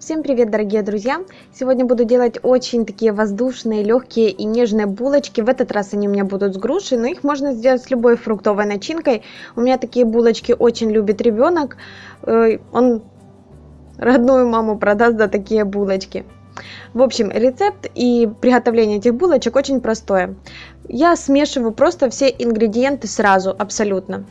Всем привет, дорогие друзья! Сегодня буду делать очень такие воздушные, легкие и нежные булочки. В этот раз они у меня будут с грушей, но их можно сделать с любой фруктовой начинкой. У меня такие булочки очень любит ребенок. Э, он родную маму продаст за такие булочки. В общем, рецепт и приготовление этих булочек очень простое. Я смешиваю просто все ингредиенты сразу, абсолютно.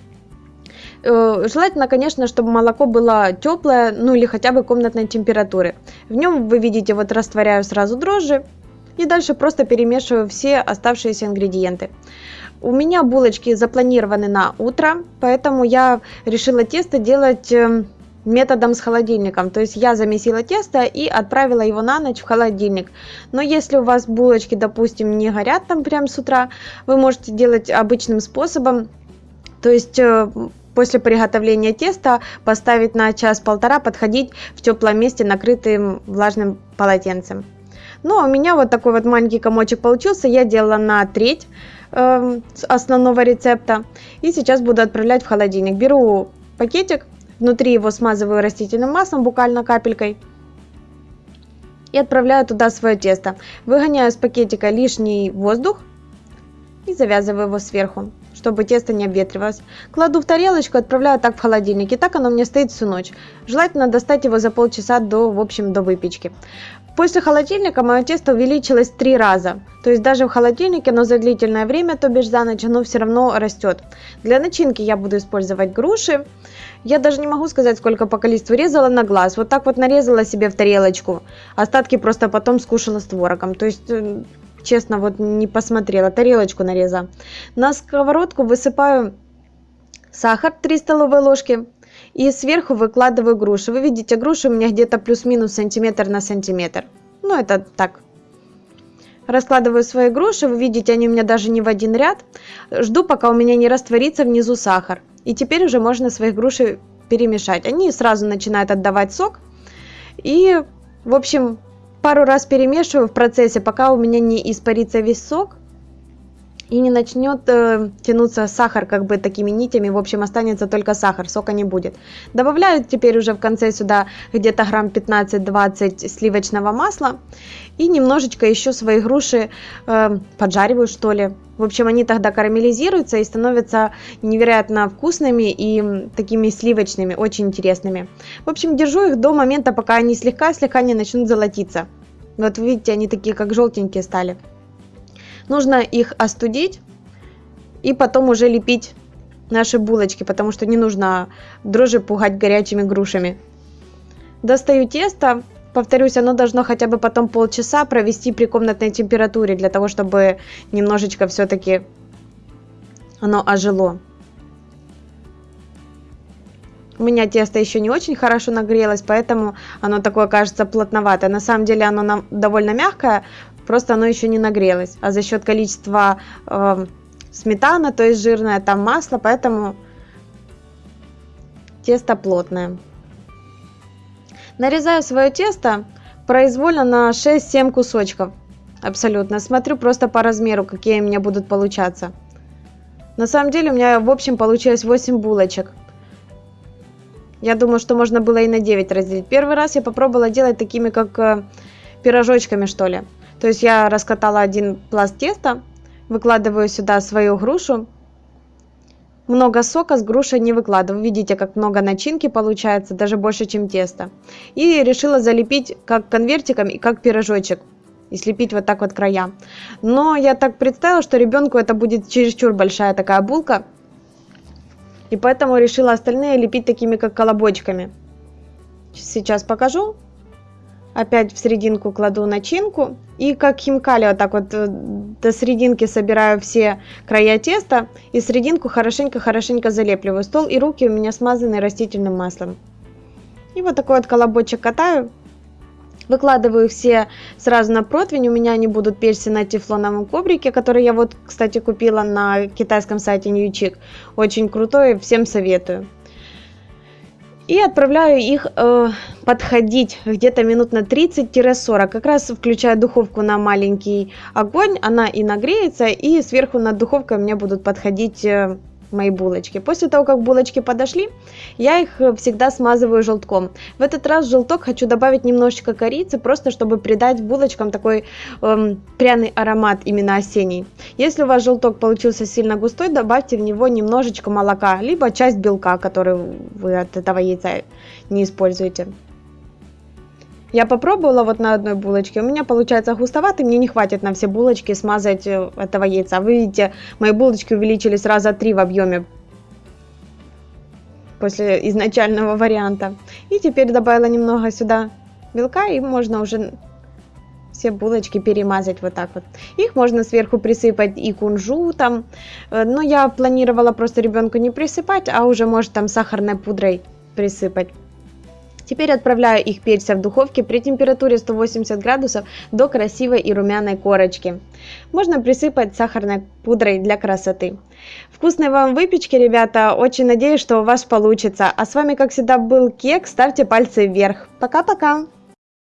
Э, желательно, конечно, чтобы молоко было теплое, ну или хотя бы комнатной температуры. В нем, вы видите, вот растворяю сразу дрожжи и дальше просто перемешиваю все оставшиеся ингредиенты. У меня булочки запланированы на утро, поэтому я решила тесто делать эм, методом с холодильником. То есть я замесила тесто и отправила его на ночь в холодильник. Но если у вас булочки, допустим, не горят там прям с утра, вы можете делать обычным способом. То есть э, после приготовления теста поставить на час-полтора, подходить в теплом месте, накрытым влажным полотенцем. Ну, а у меня вот такой вот маленький комочек получился. Я делала на треть э, основного рецепта. И сейчас буду отправлять в холодильник. Беру пакетик, внутри его смазываю растительным маслом, буквально капелькой. И отправляю туда свое тесто. Выгоняю из пакетика лишний воздух и завязываю его сверху чтобы тесто не обветривалось. Кладу в тарелочку, отправляю так в холодильник. И так оно меня стоит всю ночь. Желательно достать его за полчаса до, в общем, до выпечки. После холодильника мое тесто увеличилось три раза. То есть даже в холодильнике, но за длительное время, то бишь за ночь, оно все равно растет. Для начинки я буду использовать груши. Я даже не могу сказать, сколько по количеству резала на глаз. Вот так вот нарезала себе в тарелочку. Остатки просто потом скушала с творогом. То есть э, честно, вот не посмотрела, тарелочку нарезала. На сковородку высыпаю сахар 3 столовые ложки и сверху выкладываю груши. Вы видите, груши у меня где-то плюс-минус сантиметр на сантиметр. Ну, это так. Раскладываю свои груши, вы видите, они у меня даже не в один ряд. Жду, пока у меня не растворится внизу сахар. И теперь уже можно свои груши перемешать. Они сразу начинают отдавать сок. И, в общем, пару раз перемешиваю в процессе, пока у меня не испарится весь сок и не начнет э, тянуться сахар как бы такими нитями, в общем останется только сахар, сока не будет. Добавляю теперь уже в конце сюда где-то грамм 15-20 сливочного масла и немножечко еще свои груши э, поджариваю что ли. В общем, они тогда карамелизируются и становятся невероятно вкусными и такими сливочными, очень интересными. В общем, держу их до момента, пока они слегка-слегка не начнут золотиться. Вот видите, они такие как желтенькие стали. Нужно их остудить и потом уже лепить наши булочки, потому что не нужно дрожжи пугать горячими грушами. Достаю тесто. Повторюсь, оно должно хотя бы потом полчаса провести при комнатной температуре, для того, чтобы немножечко все-таки оно ожило. У меня тесто еще не очень хорошо нагрелось, поэтому оно такое кажется плотноватое. На самом деле оно довольно мягкое, просто оно еще не нагрелось. А за счет количества э, сметана, то есть жирное, там масло, поэтому тесто плотное. Нарезаю свое тесто произвольно на 6-7 кусочков. Абсолютно. Смотрю просто по размеру, какие у меня будут получаться. На самом деле у меня в общем получилось 8 булочек. Я думаю, что можно было и на 9 разделить. Первый раз я попробовала делать такими, как э, пирожочками, что ли. То есть я раскатала один пласт теста, выкладываю сюда свою грушу. Много сока с грушей не выкладываю. Видите, как много начинки получается, даже больше, чем тесто. И решила залепить как конвертиком и как пирожочек. И слепить вот так вот края. Но я так представила, что ребенку это будет чересчур большая такая булка. И поэтому решила остальные лепить такими как колобочками. Сейчас покажу опять в серединку кладу начинку и как химкали вот так вот э, до серединки собираю все края теста и серединку хорошенько-хорошенько залепливаю. Стол и руки у меня смазаны растительным маслом. И вот такой вот колобочек катаю. Выкладываю все сразу на противень. У меня они будут перси на тефлоновом коврике, который я вот, кстати, купила на китайском сайте Newchick. Очень крутой, всем советую и отправляю их э, подходить где-то минут на 30-40. Как раз включаю духовку на маленький огонь, она и нагреется, и сверху над духовкой меня будут подходить э, мои булочки. После того, как булочки подошли, я их э, всегда смазываю желтком. В этот раз желток хочу добавить немножечко корицы, просто чтобы придать булочкам такой эм, пряный аромат именно осенний. Если у вас желток получился сильно густой, добавьте в него немножечко молока, либо часть белка, который вы от этого яйца не используете. Я попробовала вот на одной булочке, у меня получается густоватый, мне не хватит на все булочки смазать э, этого яйца. Вы видите, мои булочки увеличились раза три в объеме после изначального варианта. И теперь добавила немного сюда белка, и можно уже все булочки перемазать вот так вот. Их можно сверху присыпать и кунжутом, э, но я планировала просто ребенку не присыпать, а уже может там сахарной пудрой присыпать. Теперь отправляю их печься в духовке при температуре 180 градусов до красивой и румяной корочки. Можно присыпать сахарной пудрой для красоты. Вкусной вам выпечки, ребята. Очень надеюсь, что у вас получится. А с вами, как всегда, был Кек. Ставьте пальцы вверх. Пока-пока.